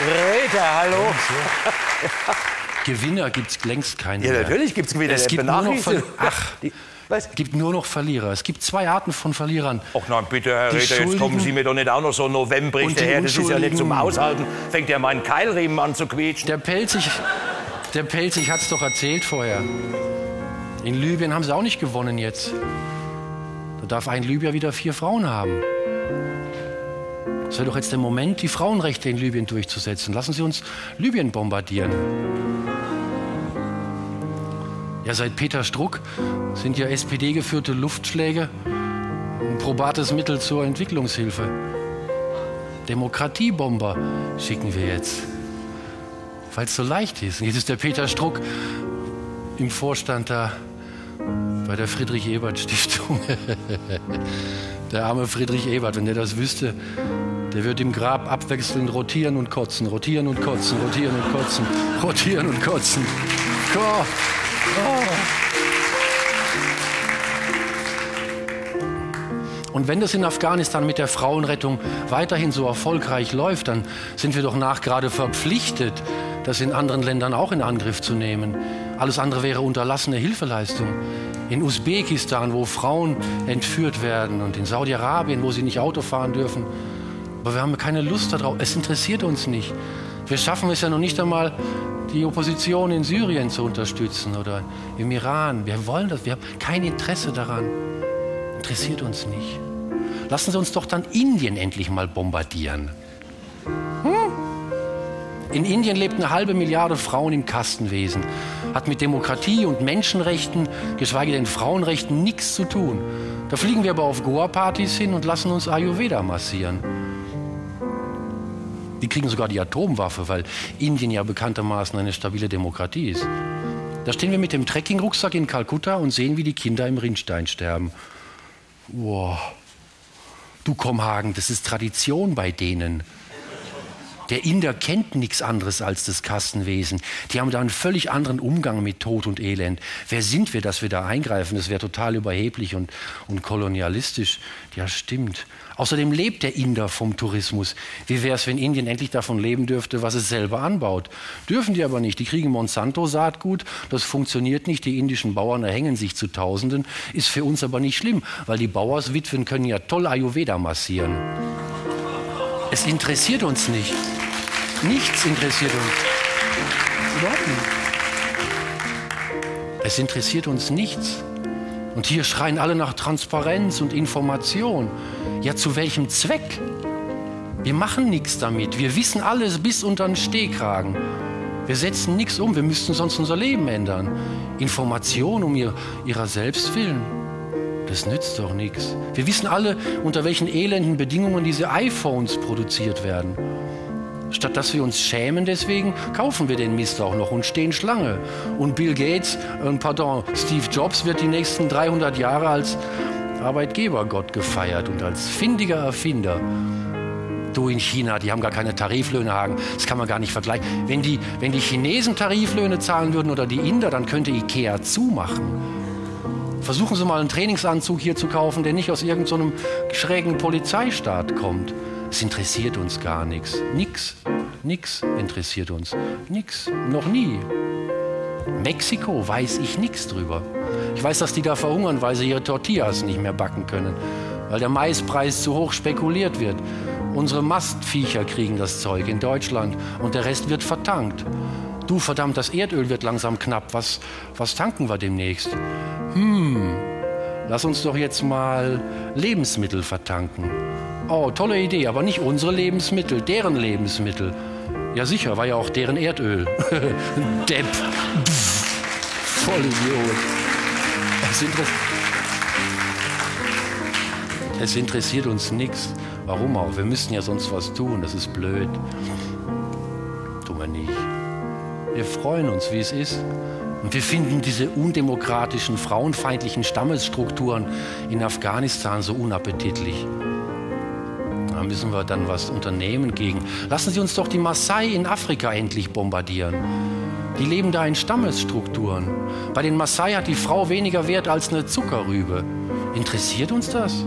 Rita, hallo. Gewinner gibt es längst keine Ja, mehr. natürlich gibt es Gewinner. Es gibt nur noch Ver- Ach. Es gibt nur noch Verlierer. Es gibt zwei Arten von Verlierern. Ach nein, bitte, Herr Rita, jetzt kommen Sie mir doch nicht auch noch so die daher. Das ist ja nicht zum Aushalten. Fängt ja meinen Keilriemen an zu quietschen. Der Pelzig, der Pelzig hat es doch erzählt vorher. In Libyen haben sie auch nicht gewonnen jetzt. Da darf ein Libyer wieder vier Frauen haben. Es wäre doch jetzt der Moment, die Frauenrechte in Libyen durchzusetzen. Lassen Sie uns Libyen bombardieren. Ja, seit Peter Struck sind ja SPD-geführte Luftschläge ein probates Mittel zur Entwicklungshilfe. Demokratiebomber schicken wir jetzt weil es so leicht ist. Und jetzt ist der Peter Struck im Vorstand da bei der Friedrich-Ebert-Stiftung. der arme Friedrich Ebert, wenn der das wüsste, der wird im Grab abwechselnd rotieren und kotzen, rotieren und kotzen, rotieren und kotzen, rotieren und kotzen. Oh. Und wenn das in Afghanistan mit der Frauenrettung weiterhin so erfolgreich läuft, dann sind wir doch nachgerade verpflichtet, das in anderen Ländern auch in Angriff zu nehmen. Alles andere wäre unterlassene Hilfeleistung. In Usbekistan, wo Frauen entführt werden und in Saudi-Arabien, wo sie nicht Auto fahren dürfen. Aber wir haben keine Lust darauf. Es interessiert uns nicht. Wir schaffen es ja noch nicht einmal, die Opposition in Syrien zu unterstützen oder im Iran. Wir wollen das. Wir haben kein Interesse daran. Interessiert uns nicht. Lassen Sie uns doch dann Indien endlich mal bombardieren. Hm? In Indien lebt eine halbe Milliarde Frauen im Kastenwesen. Hat mit Demokratie und Menschenrechten, geschweige denn Frauenrechten, nichts zu tun. Da fliegen wir aber auf Goa-Partys hin und lassen uns Ayurveda massieren. Die kriegen sogar die Atomwaffe, weil Indien ja bekanntermaßen eine stabile Demokratie ist. Da stehen wir mit dem Trekkingrucksack in Kalkutta und sehen, wie die Kinder im Rinnstein sterben. Wow. Du Kommhagen, das ist Tradition bei denen. Der Inder kennt nichts anderes als das Kassenwesen. Die haben da einen völlig anderen Umgang mit Tod und Elend. Wer sind wir, dass wir da eingreifen? Das wäre total überheblich und, und kolonialistisch. Ja, stimmt. Außerdem lebt der Inder vom Tourismus. Wie wäre es, wenn Indien endlich davon leben dürfte, was es selber anbaut? Dürfen die aber nicht. Die kriegen Monsanto-Saatgut. Das funktioniert nicht. Die indischen Bauern erhängen sich zu Tausenden. Ist für uns aber nicht schlimm, weil die Bauerswitwen können ja toll Ayurveda massieren. Es interessiert uns nicht. Nichts interessiert uns. Überhaupt nicht. Es interessiert uns nichts. Und hier schreien alle nach Transparenz und Information. Ja, zu welchem Zweck? Wir machen nichts damit. Wir wissen alles bis unter den Stehkragen. Wir setzen nichts um. Wir müssten sonst unser Leben ändern. Information um ihr, ihrer selbst willen. Das nützt doch nichts. Wir wissen alle, unter welchen elenden Bedingungen diese iPhones produziert werden. Statt dass wir uns schämen deswegen, kaufen wir den Mist auch noch und stehen Schlange. Und Bill Gates, äh, pardon, Steve Jobs wird die nächsten 300 Jahre als Arbeitgebergott gefeiert und als findiger Erfinder. Du in China, die haben gar keine Tariflöhne, Hagen. Das kann man gar nicht vergleichen. Wenn die, wenn die Chinesen Tariflöhne zahlen würden oder die Inder, dann könnte Ikea zumachen. Versuchen Sie mal einen Trainingsanzug hier zu kaufen, der nicht aus irgendeinem so schrägen Polizeistaat kommt. Es interessiert uns gar nichts. Nix. Nix interessiert uns. Nix. Noch nie. Mexiko weiß ich nichts drüber. Ich weiß, dass die da verhungern, weil sie ihre Tortillas nicht mehr backen können. Weil der Maispreis zu hoch spekuliert wird. Unsere Mastviecher kriegen das Zeug in Deutschland und der Rest wird vertankt. Du verdammt, das Erdöl wird langsam knapp. Was, was tanken wir demnächst? Hm, lass uns doch jetzt mal Lebensmittel vertanken. Oh, tolle Idee, aber nicht unsere Lebensmittel, deren Lebensmittel. Ja sicher, war ja auch deren Erdöl. Depp. Voll Idiot. Es, inter es interessiert uns nichts. Warum auch? Wir müssten ja sonst was tun, das ist blöd. Tun wir nicht. Wir freuen uns, wie es ist. Und wir finden diese undemokratischen, frauenfeindlichen Stammesstrukturen in Afghanistan so unappetitlich. Da müssen wir dann was unternehmen gegen. Lassen Sie uns doch die Maasai in Afrika endlich bombardieren. Die leben da in Stammesstrukturen. Bei den Maasai hat die Frau weniger Wert als eine Zuckerrübe. Interessiert uns das?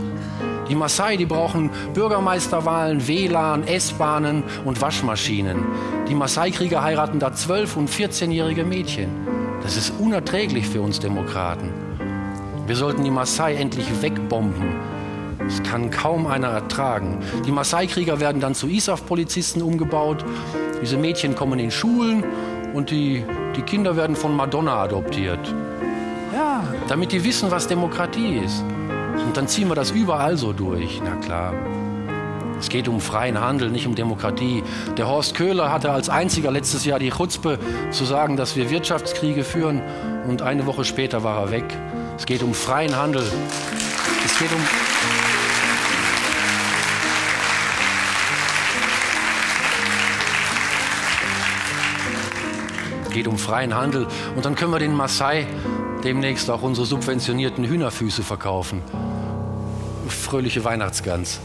Die Maasai, die brauchen Bürgermeisterwahlen, WLAN, S-Bahnen und Waschmaschinen. Die Maasai-Krieger heiraten da 12- und 14-jährige Mädchen. Das ist unerträglich für uns Demokraten. Wir sollten die Maasai endlich wegbomben. Das kann kaum einer ertragen. Die Maasai-Krieger werden dann zu ISAF-Polizisten umgebaut. Diese Mädchen kommen in Schulen und die, die Kinder werden von Madonna adoptiert. Ja, damit die wissen, was Demokratie ist. Und dann ziehen wir das überall so durch. Na klar. Es geht um freien Handel, nicht um Demokratie. Der Horst Köhler hatte als einziger letztes Jahr die Chutzpe zu sagen, dass wir Wirtschaftskriege führen und eine Woche später war er weg. Es geht um freien Handel. Es geht um Es geht um freien Handel und dann können wir den Maasai demnächst auch unsere subventionierten Hühnerfüße verkaufen. Fröhliche Weihnachtsgans.